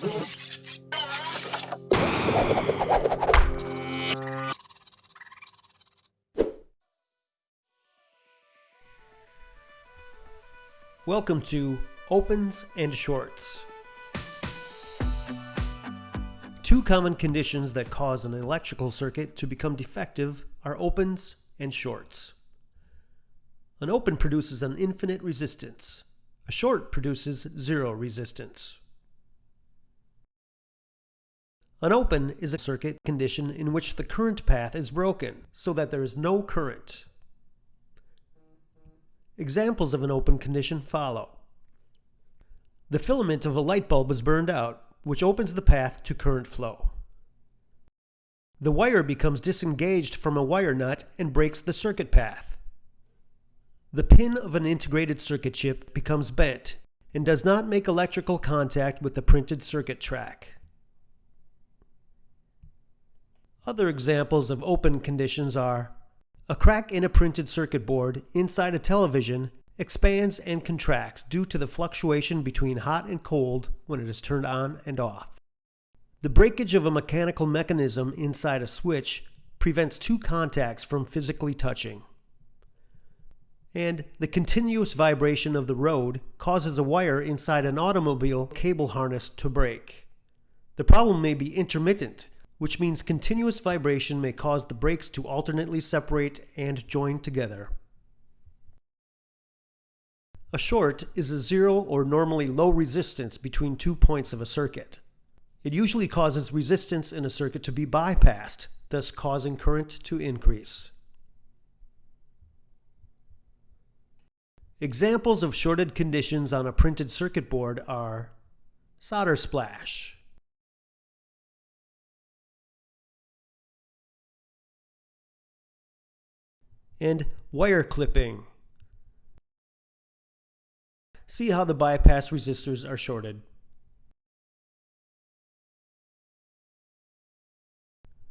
Welcome to Opens and Shorts. Two common conditions that cause an electrical circuit to become defective are opens and shorts. An open produces an infinite resistance. A short produces zero resistance. An open is a circuit condition in which the current path is broken so that there is no current. Examples of an open condition follow. The filament of a light bulb is burned out, which opens the path to current flow. The wire becomes disengaged from a wire nut and breaks the circuit path. The pin of an integrated circuit chip becomes bent and does not make electrical contact with the printed circuit track. Other examples of open conditions are a crack in a printed circuit board inside a television expands and contracts due to the fluctuation between hot and cold when it is turned on and off. The breakage of a mechanical mechanism inside a switch prevents two contacts from physically touching. And the continuous vibration of the road causes a wire inside an automobile cable harness to break. The problem may be intermittent, which means continuous vibration may cause the breaks to alternately separate and join together. A short is a zero or normally low resistance between two points of a circuit. It usually causes resistance in a circuit to be bypassed, thus causing current to increase. Examples of shorted conditions on a printed circuit board are solder splash, and wire clipping. See how the bypass resistors are shorted.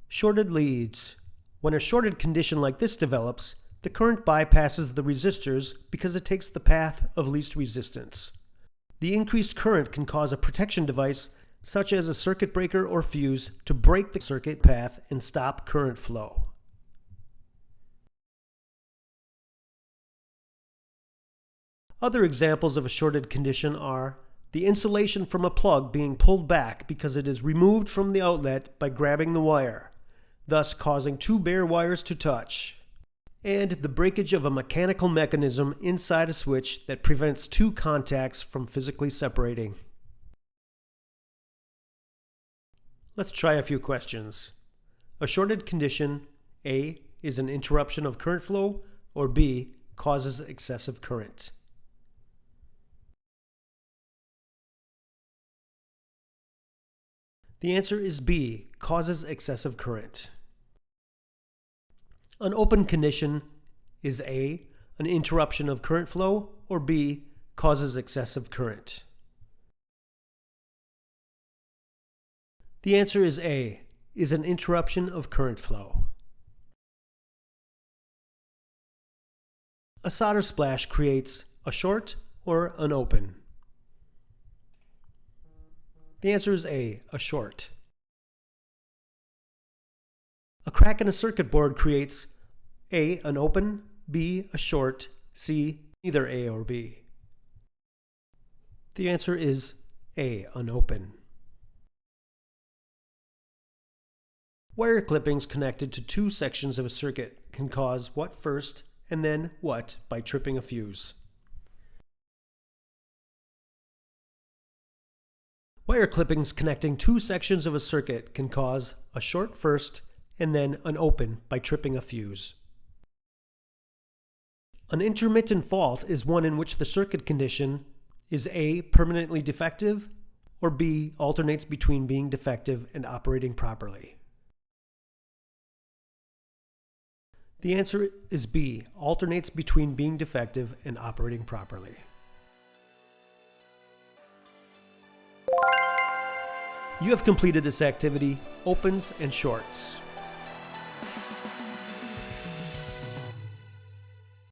Shorted leads. When a shorted condition like this develops, the current bypasses the resistors because it takes the path of least resistance. The increased current can cause a protection device such as a circuit breaker or fuse to break the circuit path and stop current flow. Other examples of a shorted condition are the insulation from a plug being pulled back because it is removed from the outlet by grabbing the wire, thus causing two bare wires to touch, and the breakage of a mechanical mechanism inside a switch that prevents two contacts from physically separating. Let's try a few questions. A shorted condition, A, is an interruption of current flow, or B, causes excessive current. The answer is B, causes excessive current. An open condition is A, an interruption of current flow, or B, causes excessive current. The answer is A, is an interruption of current flow. A solder splash creates a short or an open. The answer is A, a short. A crack in a circuit board creates A, an open, B, a short, C, neither A or B. The answer is A, an open. Wire clippings connected to two sections of a circuit can cause what first and then what by tripping a fuse. Wire clippings connecting two sections of a circuit can cause a short first and then an open by tripping a fuse. An intermittent fault is one in which the circuit condition is A. permanently defective or B. alternates between being defective and operating properly. The answer is B. alternates between being defective and operating properly. You have completed this activity, opens and shorts.